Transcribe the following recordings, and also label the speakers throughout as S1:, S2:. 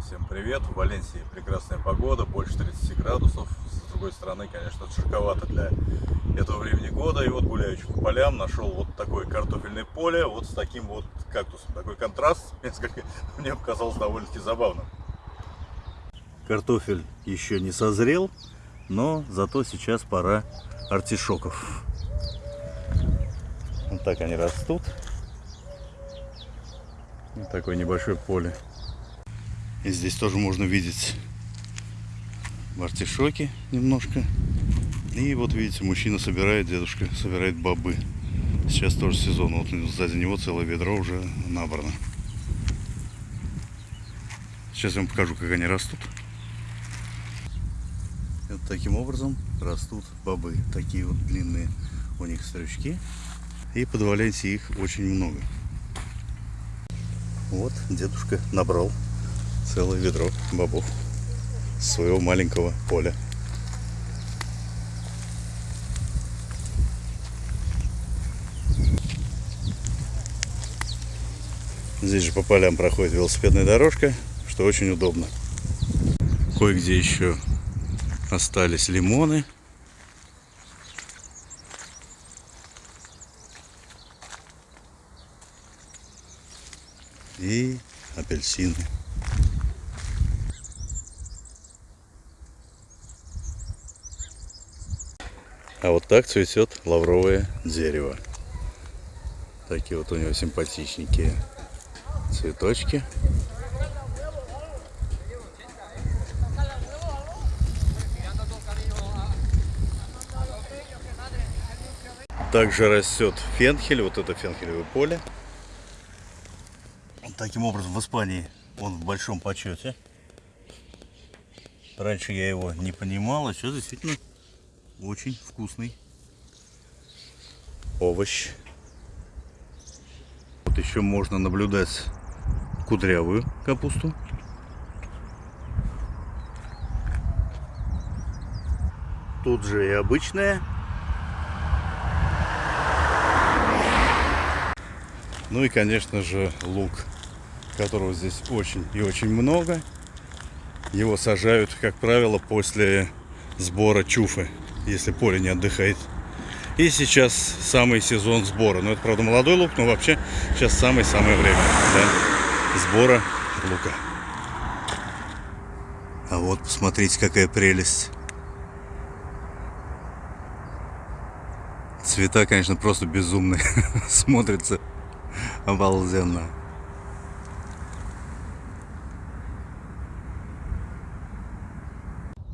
S1: Всем привет! В Валенсии прекрасная погода, больше 30 градусов. С другой стороны, конечно, жарковато для этого времени года. И вот гуляющий по полям нашел вот такое картофельное поле, вот с таким вот кактусом. Такой контраст, несколько, мне показалось довольно-таки забавным. Картофель еще не созрел, но зато сейчас пора артишоков. Вот так они растут. Вот такое небольшое поле. И здесь тоже можно видеть артишоки немножко. И вот видите, мужчина собирает, дедушка собирает бобы. Сейчас тоже сезон. Вот сзади него целое ведро уже набрано. Сейчас я вам покажу, как они растут. Вот таким образом растут бобы. Такие вот длинные у них стрючки. И под их очень много. Вот дедушка набрал целое ведро бобов с своего маленького поля. Здесь же по полям проходит велосипедная дорожка, что очень удобно. Кое-где еще остались лимоны. И апельсины. А вот так цветет лавровое дерево. Такие вот у него симпатичненькие цветочки. Также растет фенхель, вот это фенхелевое поле. Таким образом в Испании он в большом почете. Раньше я его не понимал, а сейчас действительно очень вкусный овощ. Вот еще можно наблюдать кудрявую капусту. Тут же и обычная. Ну и, конечно же, лук, которого здесь очень и очень много. Его сажают, как правило, после сбора чуфы если поле не отдыхает. И сейчас самый сезон сбора. Ну, это, правда, молодой лук, но вообще сейчас самое-самое время да, сбора лука. А вот, посмотрите, какая прелесть. Цвета, конечно, просто безумные. Смотрится обалденно.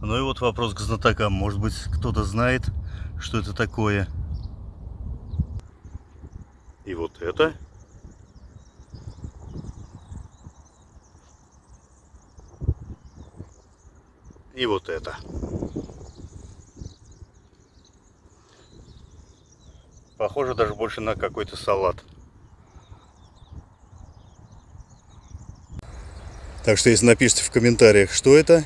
S1: Ну и вот вопрос к знатокам. Может быть, кто-то знает, что это такое. И вот это. И вот это. Похоже даже больше на какой-то салат. Так что если напишите в комментариях, что это,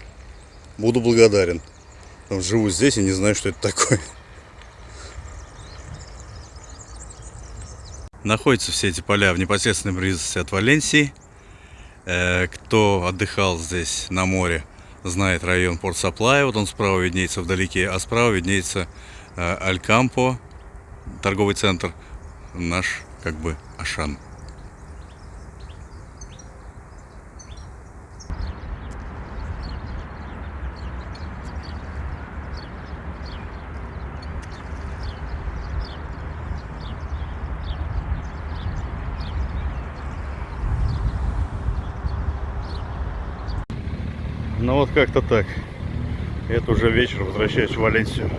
S1: буду благодарен. Живу здесь и не знаю, что это такое. Находятся все эти поля в непосредственной близости от Валенсии. Э, кто отдыхал здесь на море, знает район Порт Саплая. Вот он справа виднеется вдалеке, а справа виднеется э, Алькампо, торговый центр, наш как бы Ашан. Ну вот как-то так. Это уже вечер, возвращаюсь в Валенсию.